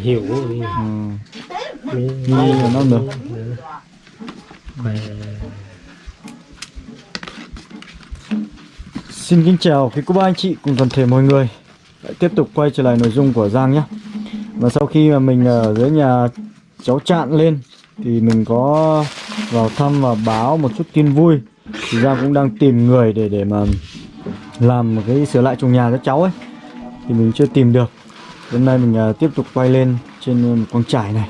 hiểu. Ừ. Nghi là nó được. Xin kính chào quý cô bác anh chị cùng toàn thể mọi người. Lại tiếp tục quay trở lại nội dung của Giang nhé. Và sau khi mà mình ở dưới nhà cháu Trạn lên, Thì mình có vào thăm và báo một chút tin vui. Thì Giang cũng đang tìm người để để mà làm một cái sửa lại chuồng nhà cho cháu ấy. Thì mình chưa tìm được. Hôm nay mình à, tiếp tục quay lên trên à, một con trải này.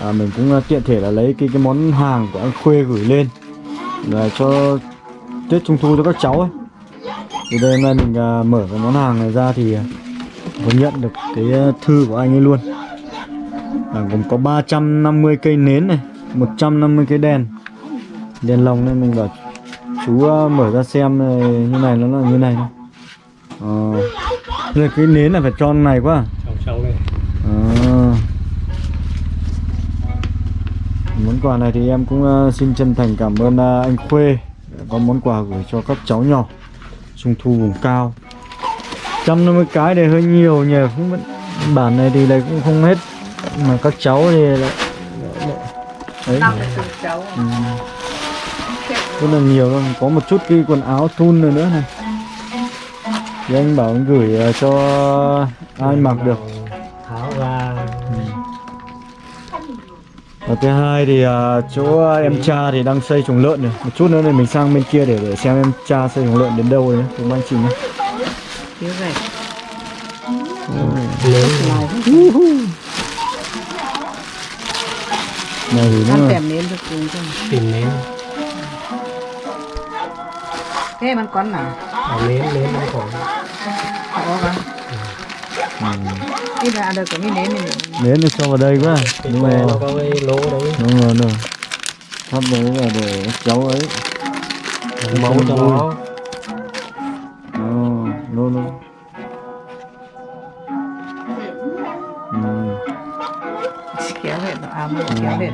À, Mình cũng à, tiện thể là lấy cái, cái món hàng của anh Khuê gửi lên Là cho Tết Trung Thu cho các cháu ấy. Thì đây hôm nay mình à, mở cái món hàng này ra thì à, có nhận được cái thư của anh ấy luôn. À, Gồm có 350 cây nến này 150 cây đèn. Đèn lồng nên mình bảo Chú mở ra xem này, như này nó là như này thôi. Ờ. Đây cái nến là phải tròn này quá. Trong trong này À. Món quà này thì em cũng uh, xin chân thành cảm ơn uh, anh Khuê có món quà gửi cho các cháu nhỏ Trung thu vùng cao. 150 cái này hơi nhiều nhỉ không biết- Bản này thì lại cũng không hết. Mà các cháu thì lại, lại, lại Đấy. cháu. Ừ. Rất là nhiều luôn Có một chút cái quần áo thun nữa nữa này Thì anh bảo anh gửi uh, cho ai mặc được. Tháo ra. Và thứ hai thì à, chỗ em cha thì đang xây chuồng lợn này. Một chút nữa thì mình sang bên kia để, để xem em cha xây chuồng lợn đến đâu rồi nhé Cùng anh chị nhé lớn Này. Thì nó tèm nến được tìm nến thế มัน con nào? Nến nến nó còn có không ừ. đi ra được cái nến này Nến thì cho vào đây quá. Nhưng mà nó có cái lỗ đấy. Đúng rồi rồi. Thắp đấy là để cháu ấy. Máu cho nó. Nô nô ừ. kéo hết à mua kéo Đấy, này.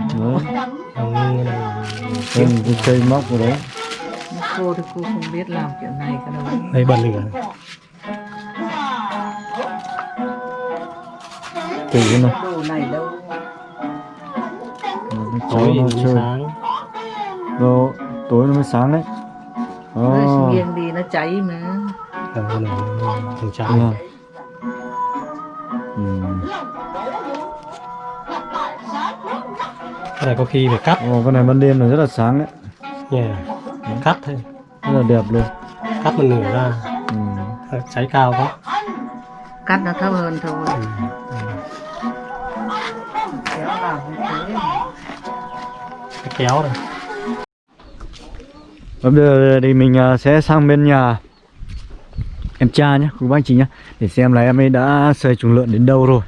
Thêm cái cây móc vào đấy. Cô thì cô không biết làm kiểu này cái đâu đây bẩn được Cái này đâu? Nó tối nó chơi. sáng. Rồi, tối nó mới sáng đấy. Nó Ồ, nghiêng đi nó cháy mà. Thằng này thằng Đúng rồi. Ừ. cái này có khi phải cắt. Ồ, con này ban đêm là rất là sáng đấy. Nha cắt thôi. Rất là đẹp luôn. Cắt một nửa ra. Ừ. cháy cao quá. Cắt nó thấp hơn thôi. Ừ. kéo này. Và bây giờ thì mình à, sẽ sang bên nhà em cha nhé, quý bác anh chị nhé Để xem là em ấy đã xây chuồng lợn đến đâu rồi.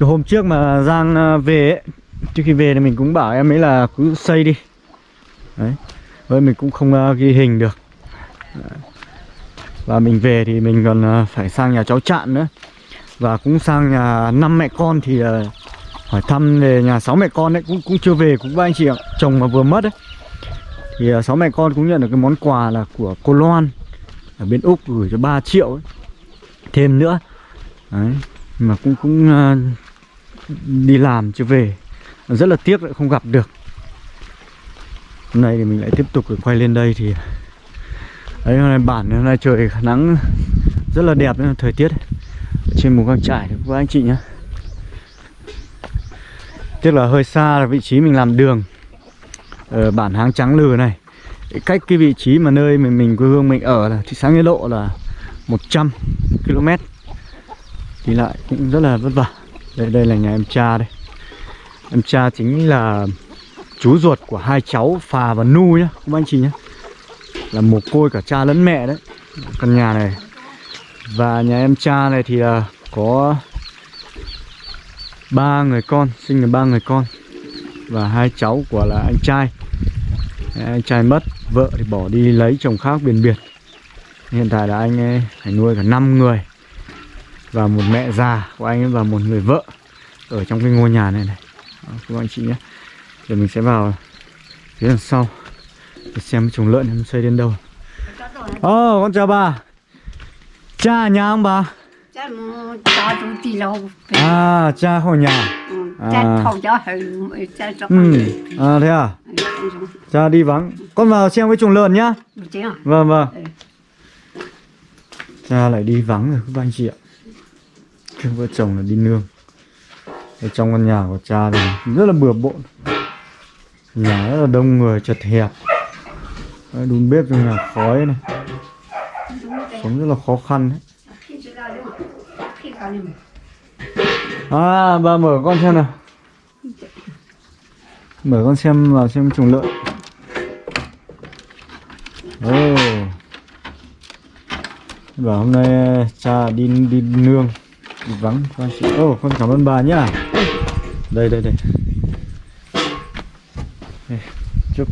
Cái hôm trước mà Giang à, về ấy Trước khi về thì mình cũng bảo em ấy là cứ xây đi. Đấy Với mình cũng không à, ghi hình được. Và mình về thì mình còn phải sang nhà cháu Trạn nữa. Và cũng sang nhà năm mẹ con thì hỏi thăm về nhà sáu mẹ con đấy cũng cũng chưa về cũng ba anh chị ạ chồng mà vừa mất ấy thì à, sáu mẹ con cũng nhận được cái món quà là của cô Loan ở bên Úc gửi cho 3 triệu ấy. thêm nữa đấy mà cũng cũng uh, đi làm chưa về. Rất là tiếc lại không gặp được. Hôm nay thì mình lại tiếp tục quay lên đây thì đấy hôm nay bản hôm nay trời nắng rất là đẹp thời tiết. Trên một căng trải của anh chị nhé tức là hơi xa là vị trí mình làm đường. Ở bản Háng Trắng Lừ này. Cách cái vị trí mà nơi mình mình quê hương mình ở là thị xã Nghĩa Lộ là 100 km. Đi lại cũng rất là vất vả. Đây đây là nhà em cha đây. Em cha chính là chú ruột của hai cháu Phà và Nu nhá, Các anh chị nhé Là mồ côi cả cha lẫn mẹ đấy, Căn nhà này. Và nhà em cha này thì là có ba người con sinh được ba người con. Và hai cháu của là anh trai. Anh trai mất vợ thì bỏ đi lấy chồng khác biển biệt. Hiện tại là anh ấy phải nuôi cả 5 người. Và một mẹ già của anh ấy và một người vợ ở trong cái ngôi nhà này này. Đó, các anh chị nhé. Giờ mình sẽ vào phía đằng sau. Để xem cái chuồng lợn em xây đến đâu. Ồ con chào bà. Cha nhà ông bà cha mo cha tu ti lo À cha khỏi nhà. Cha À. thầu cho hơi cha cho Ừ. à thế à? Cha đi vắng. Con vào xem cái chuồng lợn nhá. Chứ Vâng vâng. Ừ. Cha lại đi vắng rồi các anh chị ạ. Các vợ chồng là đi nương. Ở trong căn nhà của cha thì rất là bừa bộn. Nhà rất là đông người chật hẹp. Đun bếp trong nhà khói này. Sống rất là khó khăn đấy À bà mở con xem nào. Mở con xem vào xem trùng lợn. Ồ Bảo hôm nay à, cha đi đi nương đi vắng. Con chị Ồ con cảm ơn bà nhá. Đây đây đây. Đây, Chúc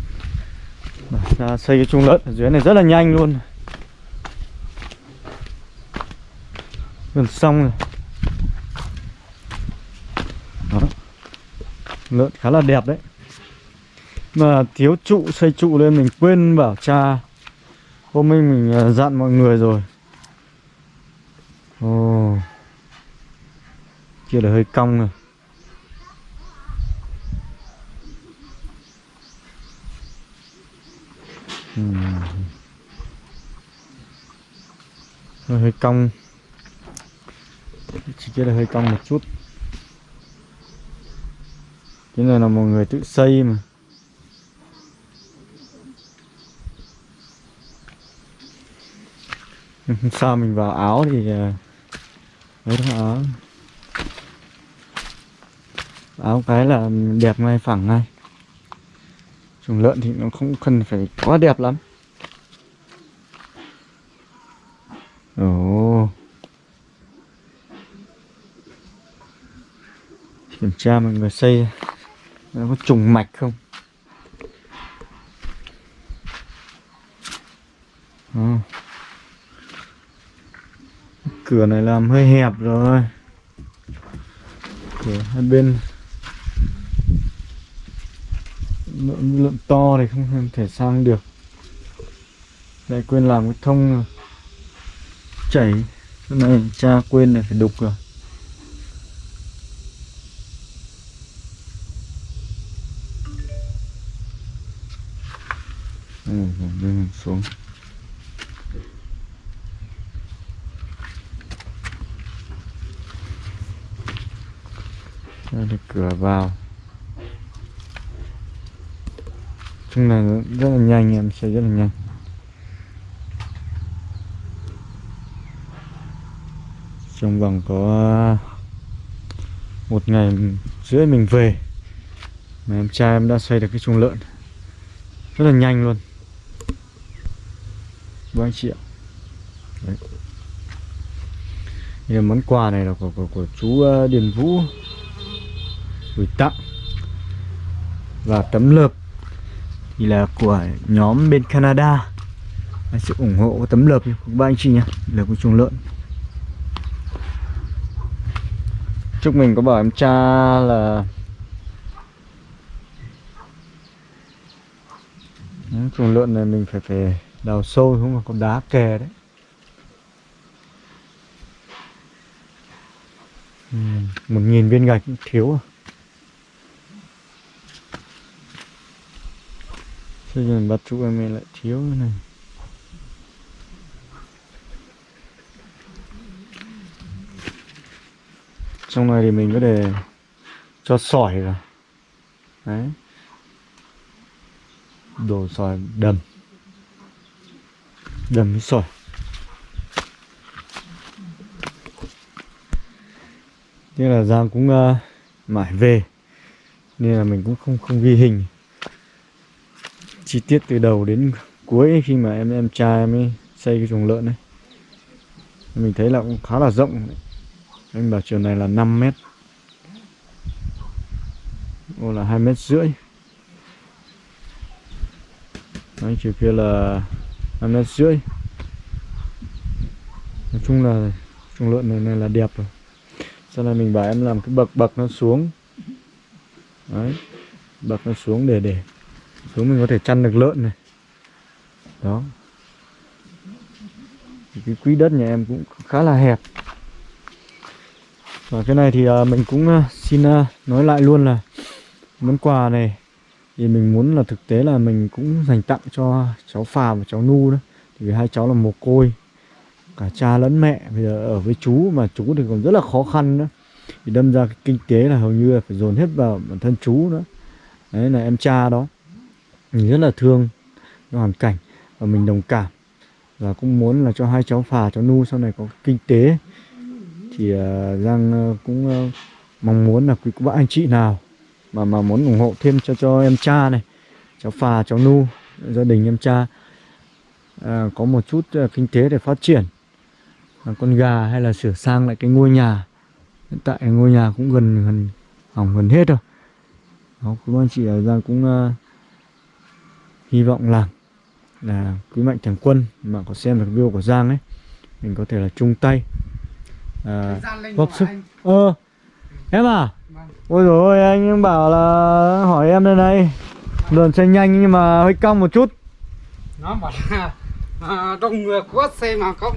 Bà cha xây cái trùng lợn ở dưới này rất là nhanh luôn. Gần xong rồi. Đó. Lợn khá là đẹp đấy. Mà thiếu trụ, xây trụ lên mình quên bảo cha, Hôm nay mình à, dặn mọi người rồi. Ồ. Kia là hơi cong rồi. Ừ. Hơi cong. Chỉ kia là hơi cong một chút. Cái này là một người tự xây mà. Sao mình vào áo thì à, đấy đó áo? Áo cái là đẹp ngay phẳng ngay. Chuồng lợn thì nó không cần phải quá đẹp lắm. Ồ. kiểm tra mọi người xây nó có trùng mạch không? Ồ. cửa này làm hơi hẹp rồi. Cửa hai bên lượng, lượng to thì không thể sang được. Lại quên làm cái thông chảy. Cái này cha quên này phải đục rồi. Xuống. Đây là cửa vào. Chung là rất là nhanh, em xây rất là nhanh. Trong vòng có một ngày rưỡi mình về Mà em trai em đã xây được cái chuồng lợn. Rất là nhanh luôn với anh chị ạ. Đấy. Đây là món quà này là của, của, của chú ờ, Điền Vũ. Gửi tặng. Và tấm lợp thì là của nhóm bên Canada. Anh sự ủng hộ tấm lợp của ba anh chị nhé. Lợp của chuồng lợn. Chúc mình có bảo em cha là chuồng lợn này mình phải phải đào sâu không là có đá kè đấy. Ừ, một nghìn viên gạch cũng thiếu à. Bây giờ bắt trụ em lại thiếu cái này. Trong này thì mình có thể cho sỏi rồi Đấy. Đổ sỏi đầm. Đầm sỏi. Thế là Giang cũng uh, mải về. Nên là mình cũng không không ghi hình. Chi tiết từ đầu đến cuối khi mà em em trai em ấy xây cái chuồng lợn này mình thấy là cũng khá là rộng anh bảo chiều này là 5 mét. Ô là hai mét rưỡi. Đấy, chiều kia là năm mét rưỡi nói chung là chuồng lợn này, này là đẹp rồi. Sau này mình bảo em làm cái bậc bậc nó xuống. Đấy bậc nó xuống để để xuống mình có thể chăn được lợn này. Đó. Thì cái quỹ đất nhà em cũng khá là hẹp. Và cái này thì à, mình cũng à, xin à, nói lại luôn là món quà này thì mình muốn là thực tế là mình cũng dành tặng cho cháu Phà và cháu Nu đó. Thì vì hai cháu là mồ côi cả cha lẫn mẹ bây giờ ở với chú mà chú thì còn rất là khó khăn nữa thì đâm ra cái kinh tế là hầu như là phải dồn hết vào bản thân chú nữa. Đấy là em cha đó. Mình rất là thương cái hoàn cảnh và mình đồng cảm. Và cũng muốn là cho hai cháu Phà cháu Nu sau này có kinh tế. Thì uh, Giang uh, cũng uh, mong muốn là quý các anh chị nào mà mà muốn ủng hộ thêm cho cho em cha này cháu Phà cháu Nu gia đình em cha. À, có một chút uh, kinh tế để phát triển. À, con gà hay là sửa sang lại cái ngôi nhà. Hiện tại ngôi nhà cũng gần gần hỏng gần hết rồi. Đó quý anh chị ở Giang cũng uh, hy vọng là là quý mạnh thường quân mà có xem được video của Giang ấy mình có thể là chung tay. À, góp sức. ơ em à ôi rồi ôi anh bảo là hỏi em đây. Này lượn xe nhanh nhưng mà hơi cong một chút. Nó bảo là à, đông người có xe mà có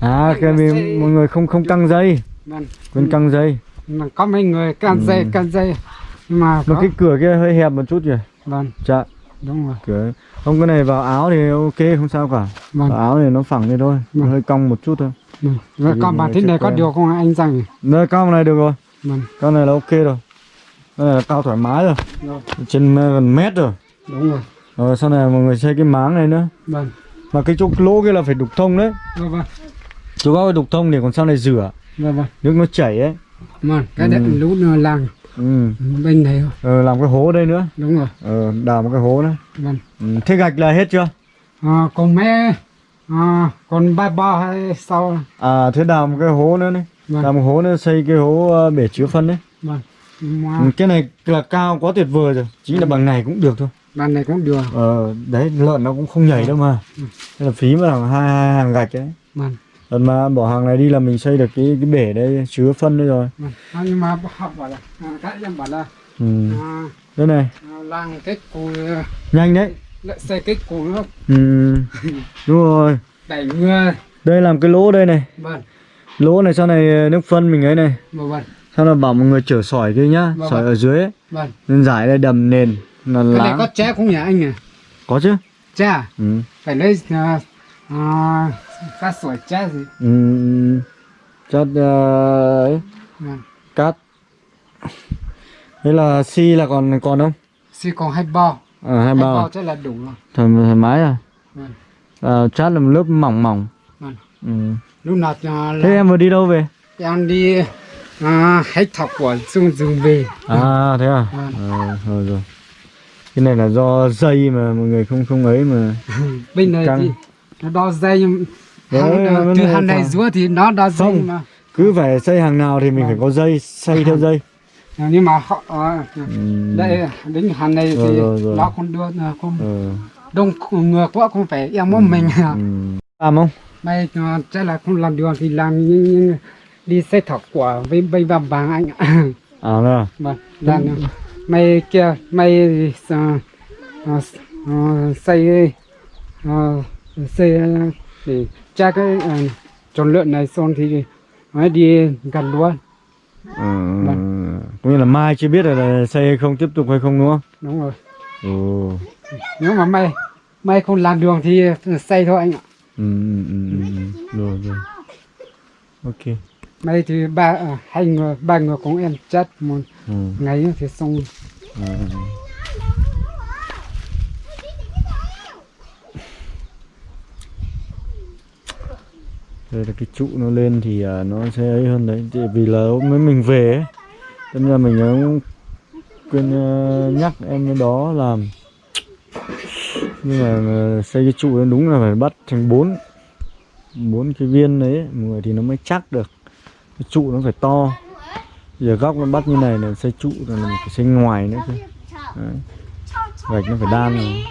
à cái vì mọi người không không căng dây. Vâng, quên căng dây. Mà có mấy người can Ừ. dây can dây. Nhưng mà mà có, cái cửa kia hơi hẹp một chút kìa. Vâng. Dạ. Đúng rồi. Cửa không cái này vào áo thì ok không sao cả. Vâng, vào áo thì nó phẳng đi thôi. Vâng. hơi cong một chút thôi. Vâng. Và Vì còn mọi bản người tin này có điều không anh rằng nơi cong này được rồi vâng. Con này là ok rồi. Cái này là cao thoải mái rồi. Rồi. trên gần mét rồi. Đúng rồi. Rồi sau này mọi người xây cái máng này nữa. Vâng. Mà cái chỗ lỗ kia là phải đục thông đấy. Vâng vâng. Chỗ góc phải đục thông để còn sau này rửa. Vâng vâng. Nước nó chảy ấy. Vâng cái Ừ. đất lũ nó làng. Ừ. bên này ờ, làm cái hố đây nữa. Đúng rồi. Ờ, đào một cái hố nữa. Vâng. Ừ. thế gạch là hết chưa? À, còn mấy à, còn ba ba hay sau à thế đào một cái hố nữa này vâng. Một hố nữa xây cái hố ờ, bể chứa phân đấy. Vâng. Mà ừ, cái này là cao quá tuyệt vời rồi. Chính là bằng này cũng được thôi. Bàn này cũng được. Ờ, đấy lợn nó cũng không nhảy đâu mà. Ừ. Thế là phí mà là hai, hai hàng gạch đấy. Vâng. Lần mà bỏ hàng này đi là mình xây được cái cái bể đây chứa phân đây rồi. Vâng. À, nhưng mà học bảo là à, các em bảo là ừ. à, đây này. à, làng cái cù nhanh đấy. lại xây cái cù nó ừ. đúng rồi. Đẩy mưa đây làm cái lỗ đây này. Vâng lỗ này sau này ờ, nước phân mình ấy này. Vâng vâng. Sau này bảo mọi người chở sỏi kia nhá Vâng, sỏi vâng. ở dưới ấy. vâng. Nên giải đây đầm nền là cái này lá có tre không nhỉ anh à có chứ. Tre à? ừ. phải lấy à, à, cát sỏi tre gì? Ừ. chất ờ, ấy. Vâng. Cát. Thế là xi là còn còn không? Xí còn hai bao. Ở hai hai bao à? bao chắc là đủ rồi. Thoải, thoải mái à? Vâng. À, chát là một lớp mỏng mỏng. Vâng. Ừ. lúc nào à, thế là em vừa đi đâu về em đi à, hết thọc của xuống rừng về à thế à Vâng. ờ, rồi rồi cái này là do dây mà mọi người không không ấy mà bên này Căng. thì nó đo dây hàng, à, từ hàng này xuống thì nó đo dây Không. mà cứ phải xây hàng nào thì mình phải có dây xây theo dây À, nhưng mà họ à, ừ. đây đến hàng này Rồi, thì rồi, rồi. nó không đưa à, không ờ. đông ngược quá không phải em muốn mình à. ừ. làm không mày chắc là không làm được thì làm nhưng, nhưng đi xe thọc quả với bay vào vàng anh ạ à nữa vâng làm được. mày kia mày à, à, à, xây xây để tra cái tròn lợn này xong thì mới đi gần luôn ừ. cũng như là mai chưa biết là, xây hay không tiếp tục hay không đúng không đúng rồi Ồ. nếu mà mày mày không làm đường thì xây thôi anh ạ Ừ, ừ, ừ, ừ. rồi rồi ok mày thì ba à, hai người ba người cũng em chết một ừ. ngày thì xong ừ. đây là cái trụ nó lên thì à, nó sẽ ấy hơn đấy Tại vì là hôm mới mình về ấy Thế ra mình cũng quên ờ, nhắc em đó làm nhưng mà xây cái trụ nó đúng là phải bắt thành bốn bốn cái viên đấy người thì nó mới chắc được. Cái trụ nó phải to. Giờ góc nó bắt như này là xây trụ rồi là mình phải xây ngoài nữa chứ. Đấy. gạch nó phải đan rồi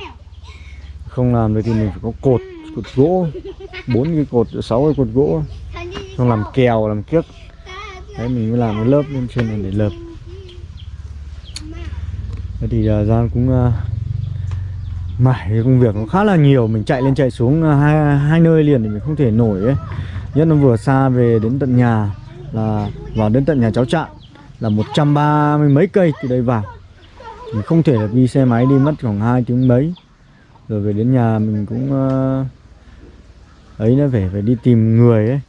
không làm được thì mình phải có cột cột gỗ. Bốn cái cột sáu cái cột gỗ. Xong làm kèo làm kiếc. Đấy mình mới làm cái lớp lên trên này để lợp. Thế thì à, uh, gian cũng uh, mải cái công việc nó khá là nhiều. Mình chạy lên chạy xuống à, hai hai nơi liền thì mình không thể nổi ấy. Nhất nó vừa xa về đến tận nhà là vào đến tận nhà cháu Trạng là một trăm ba mươi mấy cây từ đây vào. Mình không thể là đi xe máy đi mất khoảng 2 tiếng mấy. Rồi về đến nhà mình cũng uh, ấy nó phải phải đi tìm người ấy.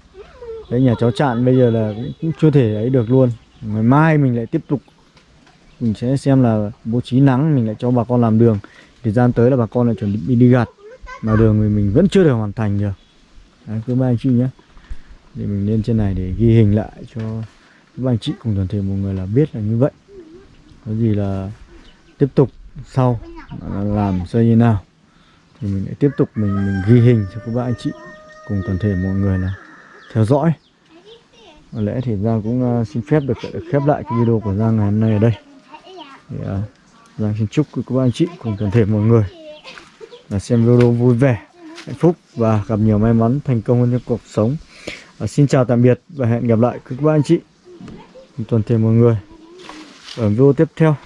Đấy nhà cháu Trạng bây giờ là cũng, cũng chưa thể ấy được luôn. Ngày mai mình lại tiếp tục. Mình sẽ xem là bố trí nắng mình lại cho bà con làm đường thời gian tới là bà con lại chuẩn bị đi, đi gặt mà đường thì mình vẫn chưa được hoàn thành được. Đấy, cứ ba anh chị nhé. Thì mình lên trên này để ghi hình lại cho các anh chị cùng toàn thể mọi người là biết là như vậy. Có gì là tiếp tục sau là làm xây như nào. Thì mình lại tiếp tục mình mình ghi hình cho các bạn anh chị cùng toàn thể mọi người là theo dõi. Có lẽ thì Giang cũng ờ, xin phép được, được khép lại cái video của Giang ngày hôm nay ở đây. Thì, uh, Giang xin chúc các anh chị cùng toàn thể mọi người là xem video vui vẻ hạnh phúc và gặp nhiều may mắn thành công hơn trong cuộc sống. À, xin chào tạm biệt và hẹn gặp lại các bạn anh chị toàn thể mọi người ở video tiếp theo.